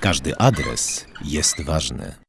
Każdy adres jest ważny.